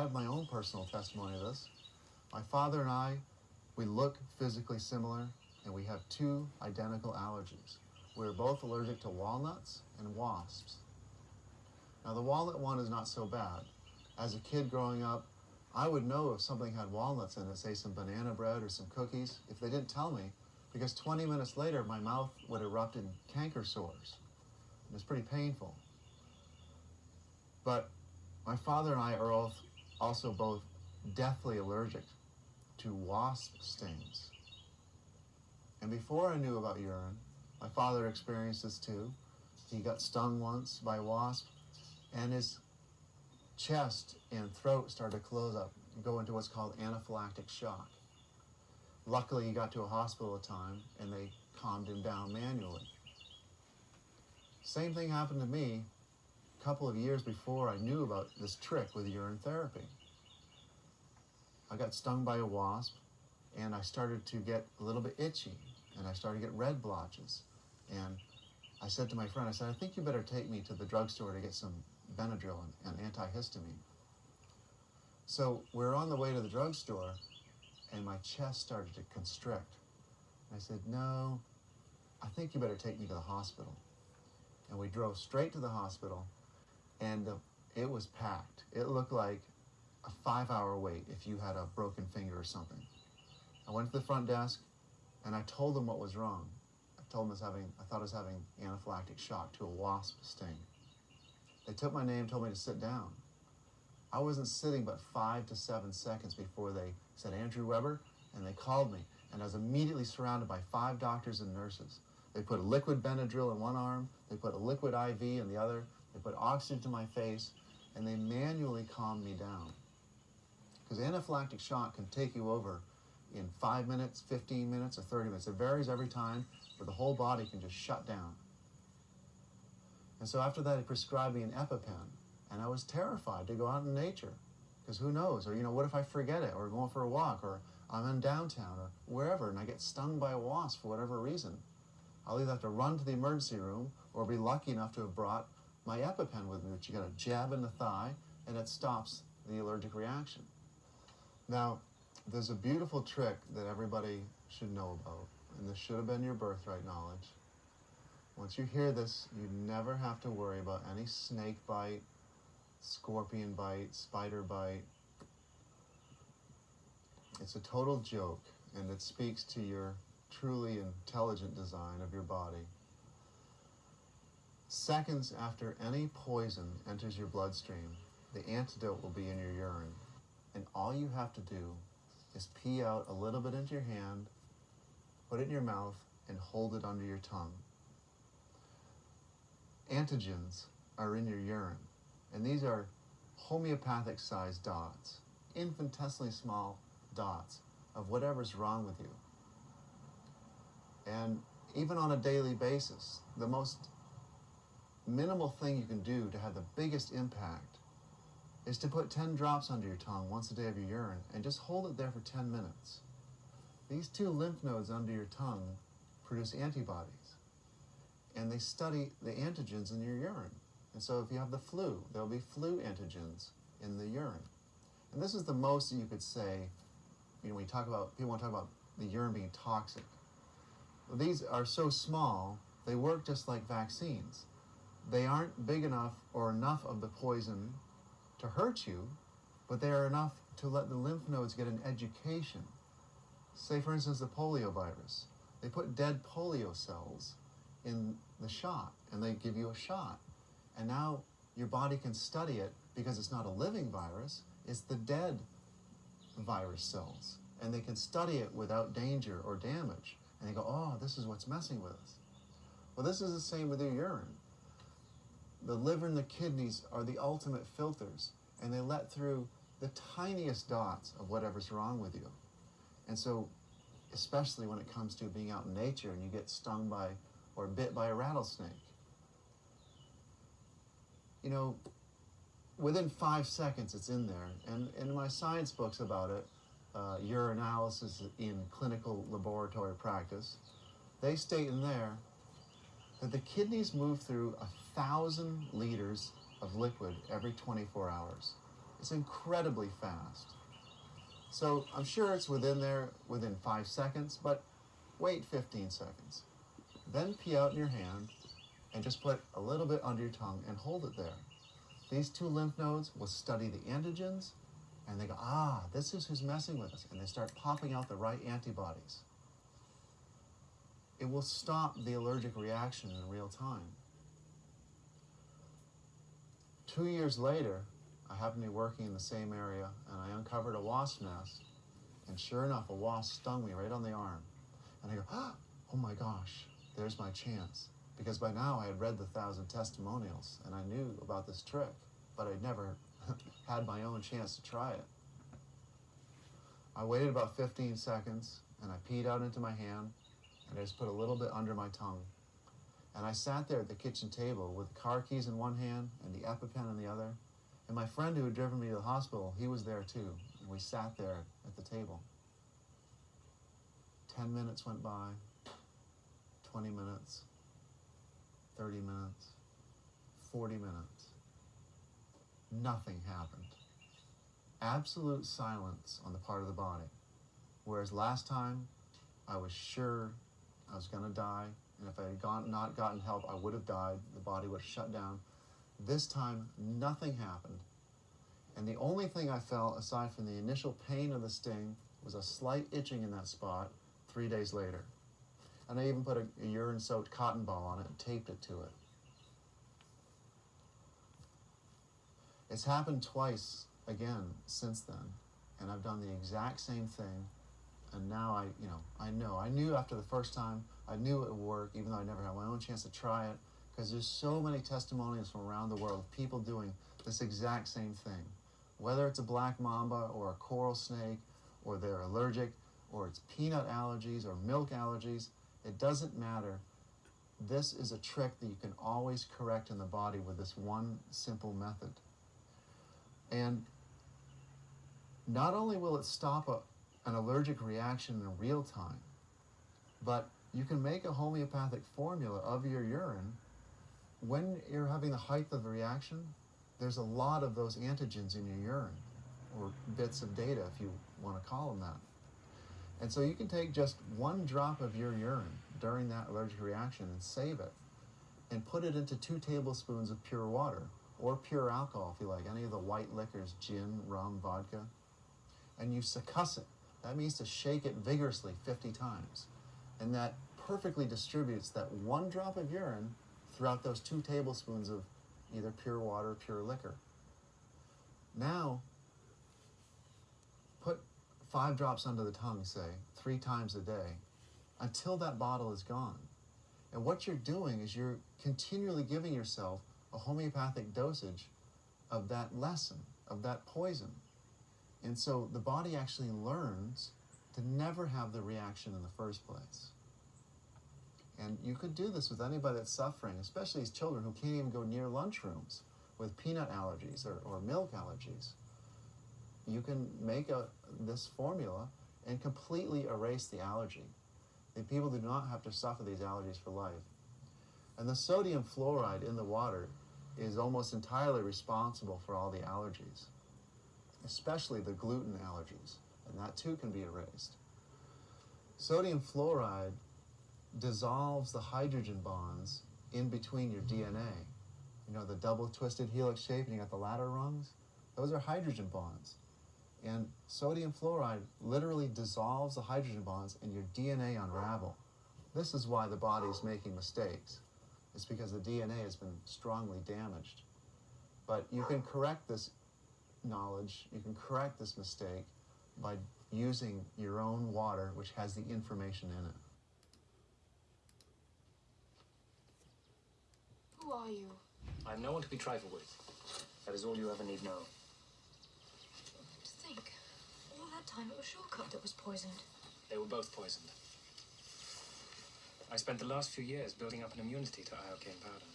Have my own personal testimony of this. My father and I, we look physically similar, and we have two identical allergies. We're both allergic to walnuts and wasps. Now, the walnut one is not so bad. As a kid growing up, I would know if something had walnuts in it, say some banana bread or some cookies, if they didn't tell me, because 20 minutes later, my mouth would erupt in canker sores. It was pretty painful. But my father and I are also both deathly allergic to wasp stings. And before I knew about urine, my father experienced this too. He got stung once by a wasp, and his chest and throat started to close up, go into what's called anaphylactic shock. Luckily, he got to a hospital at time, and they calmed him down manually. Same thing happened to me couple of years before I knew about this trick with urine therapy. I got stung by a wasp, and I started to get a little bit itchy, and I started to get red blotches. And I said to my friend, I said, I think you better take me to the drugstore to get some Benadryl and, and antihistamine. So we're on the way to the drugstore, and my chest started to constrict. I said, no, I think you better take me to the hospital. And we drove straight to the hospital, and uh, it was packed. It looked like a five-hour wait if you had a broken finger or something. I went to the front desk, and I told them what was wrong. I told them I was having, I thought I was having anaphylactic shock to a wasp sting. They took my name, told me to sit down. I wasn't sitting but five to seven seconds before they said, Andrew Weber, and they called me. And I was immediately surrounded by five doctors and nurses. They put a liquid Benadryl in one arm, they put a liquid IV in the other, they put oxygen to my face, and they manually calmed me down. Because anaphylactic shock can take you over in five minutes, 15 minutes, or 30 minutes. It varies every time, but the whole body can just shut down. And so after that, he prescribed me an EpiPen. And I was terrified to go out in nature. Because who knows? Or, you know, what if I forget it? Or going for a walk? Or I'm in downtown or wherever and I get stung by a wasp for whatever reason. I'll either have to run to the emergency room or be lucky enough to have brought my EpiPen with me, which you got a jab in the thigh and it stops the allergic reaction. Now, there's a beautiful trick that everybody should know about, and this should have been your birthright knowledge. Once you hear this, you never have to worry about any snake bite, scorpion bite, spider bite. It's a total joke, and it speaks to your truly intelligent design of your body. Seconds after any poison enters your bloodstream, the antidote will be in your urine, and all you have to do is pee out a little bit into your hand, put it in your mouth, and hold it under your tongue antigens are in your urine, and these are homeopathic sized dots, infinitesimally small dots of whatever's wrong with you. And even on a daily basis, the most minimal thing you can do to have the biggest impact is to put 10 drops under your tongue once a day of your urine and just hold it there for 10 minutes. These two lymph nodes under your tongue produce antibodies and they study the antigens in your urine. And so if you have the flu, there'll be flu antigens in the urine. And this is the most you could say, you know, when you talk about, people want to talk about the urine being toxic. These are so small, they work just like vaccines. They aren't big enough or enough of the poison to hurt you, but they are enough to let the lymph nodes get an education. Say, for instance, the polio virus. They put dead polio cells in the shot and they give you a shot. And now your body can study it because it's not a living virus, it's the dead virus cells. And they can study it without danger or damage. And they go, oh, this is what's messing with us. Well, this is the same with your urine. The liver and the kidneys are the ultimate filters, and they let through the tiniest dots of whatever's wrong with you. And so, especially when it comes to being out in nature and you get stung by or bit by a rattlesnake. You know, within five seconds it's in there. And in my science books about it, uh, urinalysis in clinical laboratory practice, they state in there that the kidneys move through a thousand liters of liquid every 24 hours. It's incredibly fast. So I'm sure it's within there within five seconds, but wait 15 seconds. Then pee out in your hand and just put a little bit under your tongue and hold it there. These two lymph nodes will study the antigens and they go, ah, this is who's messing with us. And they start popping out the right antibodies. It will stop the allergic reaction in real time. Two years later, I happened to be working in the same area and I uncovered a wasp nest. And sure enough, a wasp stung me right on the arm. And I go, ah, oh my gosh, there's my chance. Because by now I had read the thousand testimonials and I knew about this trick, but I'd never had my own chance to try it. I waited about 15 seconds and I peed out into my hand and I just put a little bit under my tongue. And I sat there at the kitchen table with the car keys in one hand and the EpiPen in the other. And my friend who had driven me to the hospital, he was there too. And we sat there at the table. 10 minutes went by, 20 minutes, 30 minutes, 40 minutes. Nothing happened. Absolute silence on the part of the body. Whereas last time, I was sure I was going to die, and if I had gone, not gotten help, I would have died. The body would have shut down. This time, nothing happened. And the only thing I felt, aside from the initial pain of the sting, was a slight itching in that spot three days later. And I even put a, a urine soaked cotton ball on it and taped it to it. It's happened twice again since then, and I've done the exact same thing. And now I, you know, I know. I knew after the first time, I knew it would work, even though I never had my own chance to try it, because there's so many testimonials from around the world of people doing this exact same thing. Whether it's a black mamba or a coral snake, or they're allergic, or it's peanut allergies or milk allergies, it doesn't matter. This is a trick that you can always correct in the body with this one simple method. And not only will it stop a, an allergic reaction in real time, but you can make a homeopathic formula of your urine when you're having the height of the reaction. There's a lot of those antigens in your urine, or bits of data if you want to call them that. And so you can take just one drop of your urine during that allergic reaction and save it and put it into two tablespoons of pure water or pure alcohol if you like, any of the white liquors, gin, rum, vodka, and you succuss it. That means to shake it vigorously 50 times. And that perfectly distributes that one drop of urine throughout those two tablespoons of either pure water or pure liquor. Now, put five drops under the tongue, say, three times a day, until that bottle is gone. And what you're doing is you're continually giving yourself a homeopathic dosage of that lesson, of that poison. And so the body actually learns to never have the reaction in the first place. And you could do this with anybody that's suffering, especially these children who can't even go near lunchrooms with peanut allergies or, or milk allergies. You can make a, this formula and completely erase the allergy. The people do not have to suffer these allergies for life. And the sodium fluoride in the water is almost entirely responsible for all the allergies, especially the gluten allergies, and that too can be erased. Sodium fluoride dissolves the hydrogen bonds in between your DNA. You know, the double twisted helix shape, and you got the ladder rungs? Those are hydrogen bonds. And sodium fluoride literally dissolves the hydrogen bonds and your DNA unravel. This is why the body is making mistakes. It's because the DNA has been strongly damaged. But you can correct this knowledge, you can correct this mistake by using your own water, which has the information in it. Who are you? I am no one to be trifled with. That is all you ever need know. To think, all that time it was Shortcut that was poisoned. They were both poisoned. I spent the last few years building up an immunity to iocane powder.